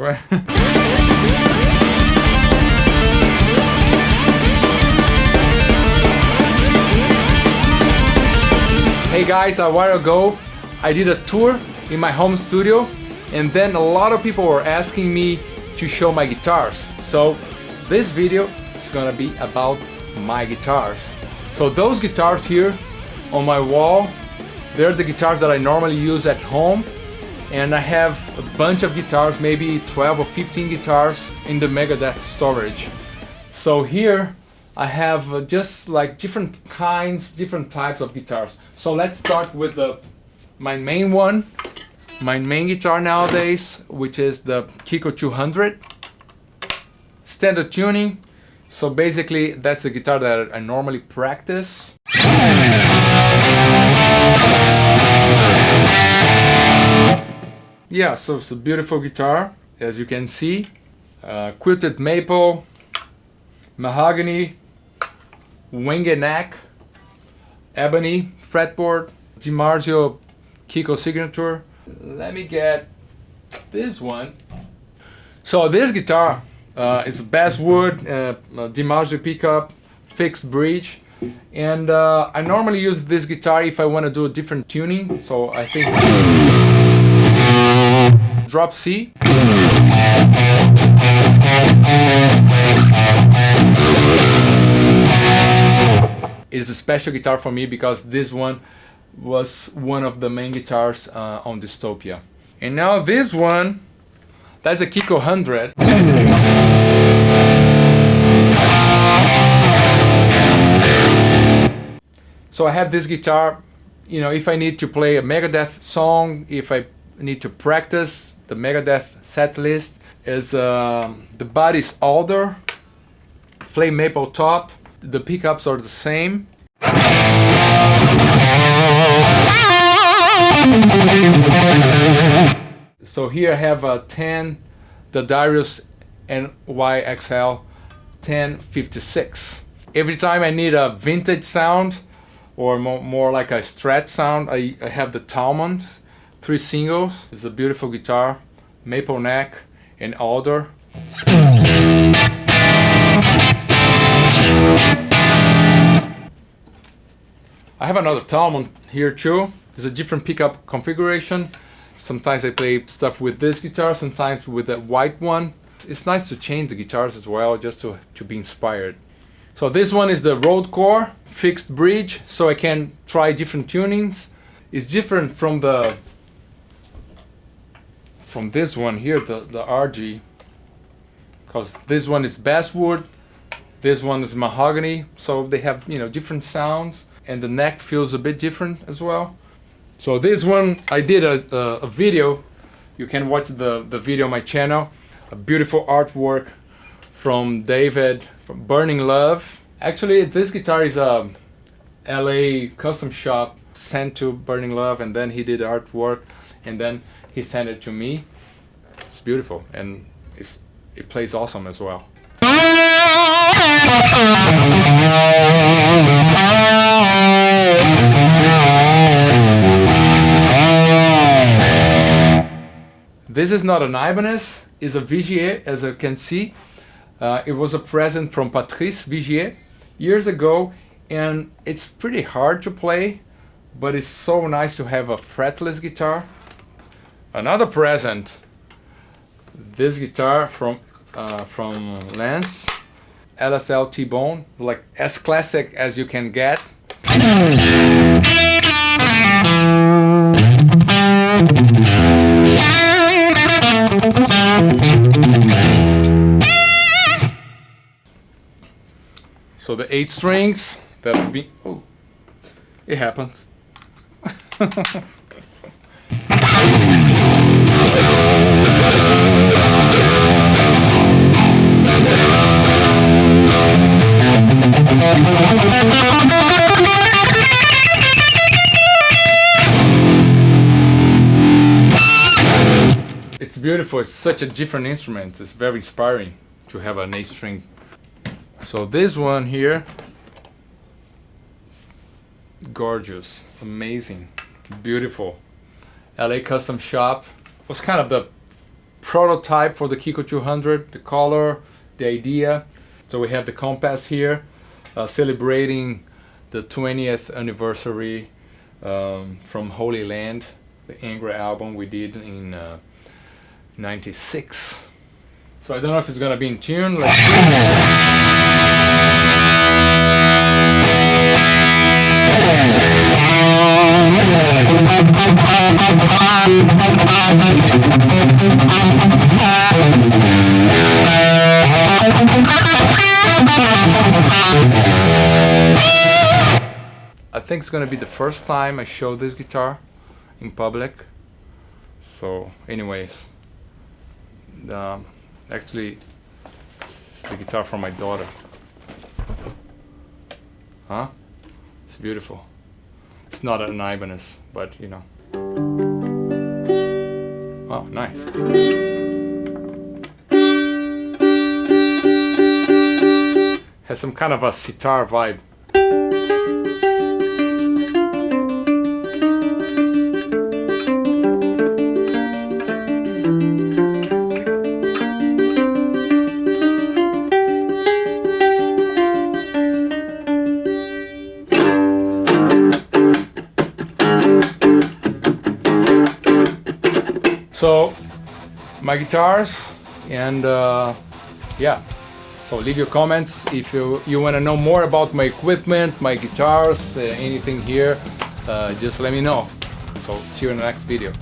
Hey guys, a while ago I did a tour in my home studio and then a lot of people were asking me to show my guitars. So this video is gonna be about my guitars. So those guitars here on my wall, they're the guitars that I normally use at home and I have a bunch of guitars, maybe 12 or 15 guitars in the Megadeth storage. So here I have uh, just like different kinds, different types of guitars. So let's start with the my main one, my main guitar nowadays, which is the Kiko 200. Standard tuning. So basically that's the guitar that I normally practice. Yeah, so it's a beautiful guitar, as you can see. Uh, quilted maple, mahogany, winged neck, ebony, fretboard, DiMarzio Kiko signature. Let me get this one. So this guitar uh, is a basswood, uh, DiMarzio pickup, fixed bridge. And uh, I normally use this guitar if I want to do a different tuning. So I think drop C. It's a special guitar for me because this one was one of the main guitars uh, on Dystopia. And now this one, that's a Kiko 100. So I have this guitar, you know, if I need to play a Megadeth song, if I need to practice the Megadeth set list, is uh, the body's alder, flame maple top, the pickups are the same. So here I have a 10, the D'Addario NYXL 1056. Every time I need a vintage sound or more, more like a strat sound, I, I have the Talmont three singles. It's a beautiful guitar, maple neck and alder. I have another Talmont here too. It's a different pickup configuration. Sometimes I play stuff with this guitar, sometimes with that white one. It's nice to change the guitars as well, just to, to be inspired. So this one is the Road Core fixed bridge, so I can try different tunings. It's different from the from this one here, the, the RG, because this one is basswood, this one is mahogany, so they have you know different sounds and the neck feels a bit different as well. So this one, I did a, a, a video. You can watch the, the video on my channel. A beautiful artwork from David from Burning Love. Actually, this guitar is um, a LA custom shop sent to Burning Love and then he did artwork and then he sent it to me. It's beautiful and it's, it plays awesome as well. This is not an Ibanez, it's a Vigier, as you can see. Uh, it was a present from Patrice Vigier years ago, and it's pretty hard to play, but it's so nice to have a fretless guitar. Another present, this guitar from uh, from Lance, LSL T-Bone, like as classic as you can get. So the eight strings that would be oh it happens. It's beautiful, it's such a different instrument, it's very inspiring to have an 8 string. So this one here, gorgeous, amazing, beautiful. LA Custom Shop was kind of the prototype for the Kiko 200, the color, the idea. So we have the compass here, uh, celebrating the 20th anniversary um, from Holy Land, the Angra album we did in uh, 96. So I don't know if it's gonna be in tune, let's I think it's gonna be the first time I show this guitar in public. So anyways, um, actually it's the guitar from my daughter. Huh? It's beautiful. It's not an Ibanez, but you know. Oh, nice. Has some kind of a sitar vibe. So my guitars and uh, yeah. So leave your comments if you you want to know more about my equipment, my guitars, uh, anything here. Uh, just let me know. So see you in the next video.